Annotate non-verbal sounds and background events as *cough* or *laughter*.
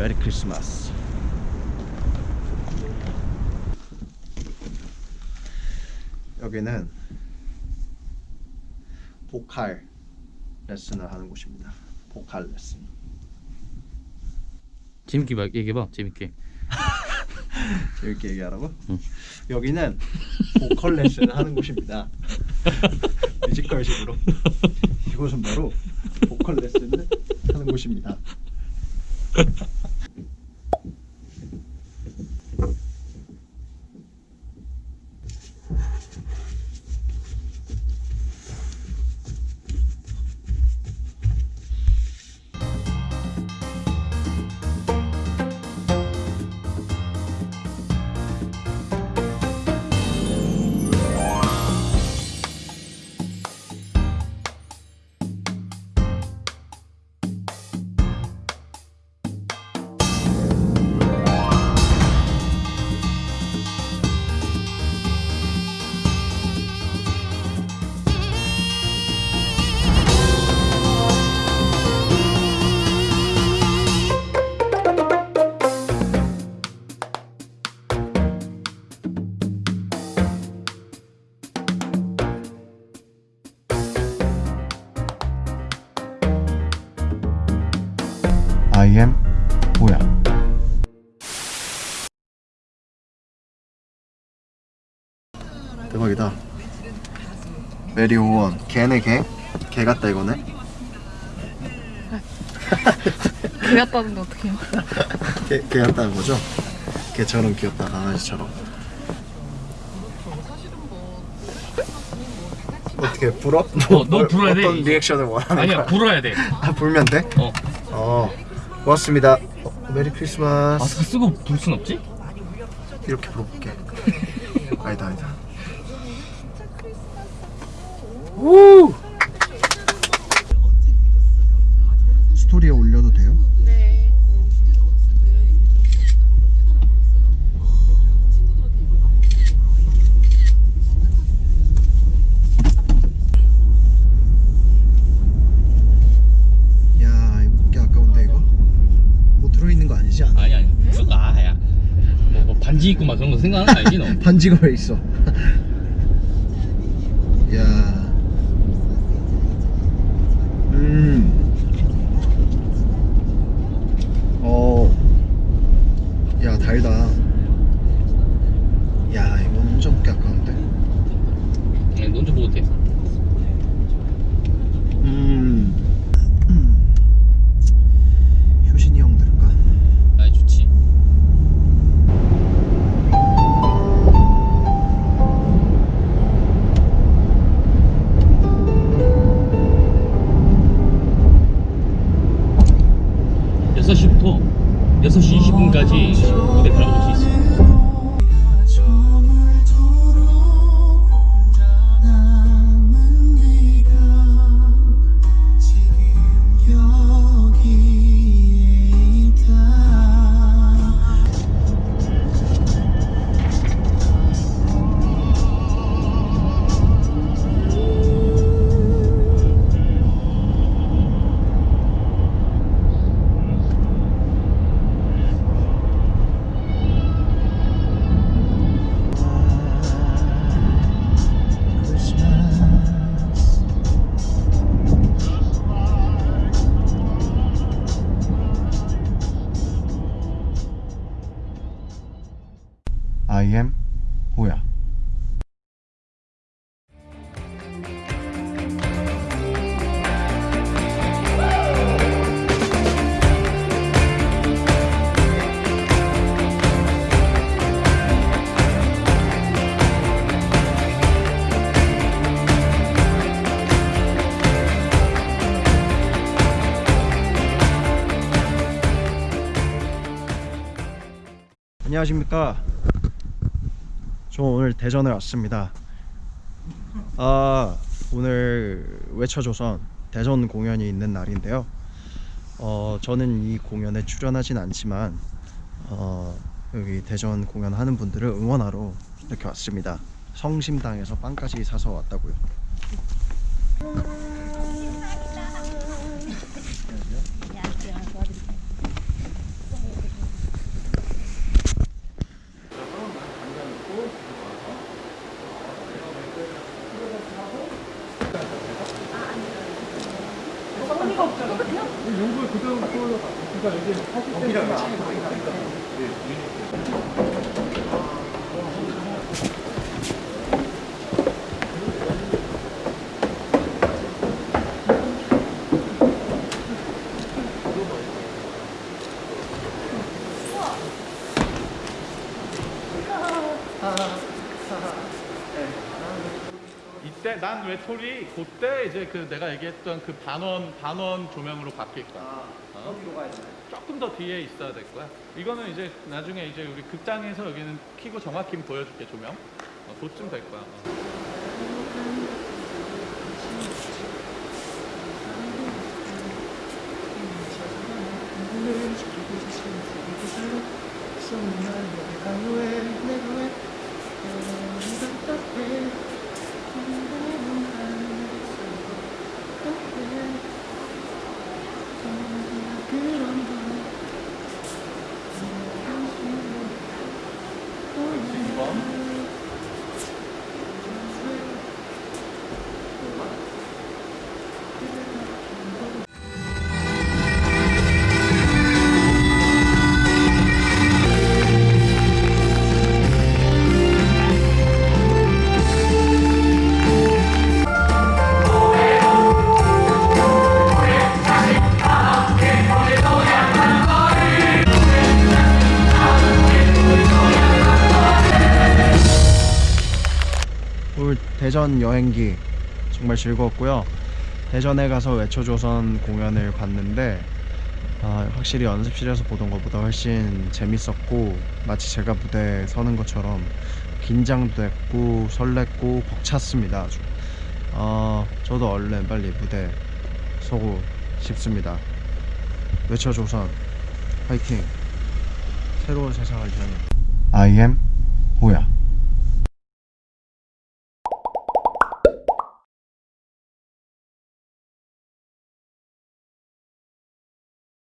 메리 크리스마스. 여기는 보칼 레슨을 하는 곳입니다. 보칼 레슨. 재밌게 말- 얘기해봐 재밌게. *laughs* 재밌게 얘기하라고? 응. 여기는 보컬 레슨을 하는 곳입니다. *laughs* 뮤지컬식으로. 이곳은 바로 보컬 레슨을 하는 곳입니다 대박이다 메리 오원 개네 개? 개 같다 이거네 *laughs* 개 같다는데 어떡해요? *laughs* 개, 개 같다는 거죠? 개처럼 귀엽다 강아지처럼 어떻게 불어? 어, 너 불어야 돼. 어떤 리액션을 원하는 아니야 거야? 불어야 돼 *laughs* 아 불면 돼? 어. 어 고맙습니다 어, 메리 크리스마스 마스크 쓰고 불 순 없지? 이렇게 불어볼게 아니다 아니다 우 스토리에 올려도 돼요? 네. 야 이거 먹기 아까운데 이거? 뭐 들어있는 거 아니지? 않아? 아니 아니 무슨 아야 뭐, 뭐 반지 입고 막 그런 거 생각하는 거 아니지 너? *laughs* 반지가 왜 있어? *laughs* 야, 음, 어, 야 달다. 야 이거 완전 먹기 아까운데. 네, 논좀 먹어도 돼 음, 음. I am 뭐야? 안녕하십니까. 저 오늘 대전에 왔습니다. 아 오늘 외쳐조선 대전 공연이 있는 날인데요. 어 저는 이 공연에 출연하진 않지만 어 여기 대전 공연하는 분들을 응원하러 이렇게 왔습니다. 성심당에서 빵까지 사서 왔다고요. 이때 난 외톨이 그때 이제 그 내가 얘기했던 그 반원 반원 조명으로 바뀔 거야. 어? 조금 더 뒤에 있어야 될 거야. 이거는 이제 나중에 이제 우리 극장에서 여기는 키고 정확히 보여줄게 조명. 어, 그쯤 될 거야. 어. 그렇 대전 여행기 정말 즐거웠고요. 대전에 가서 외쳐조선 공연을 봤는데 아, 확실히 연습실에서 보던 것보다 훨씬 재밌었고 마치 제가 무대에 서는 것처럼 긴장도 됐고 설렜고 벅찼습니다 아주. 어, 저도 얼른 빨리 무대 서고 싶습니다. 외쳐조선 화이팅. 새로운 세상을 향해. I am 호야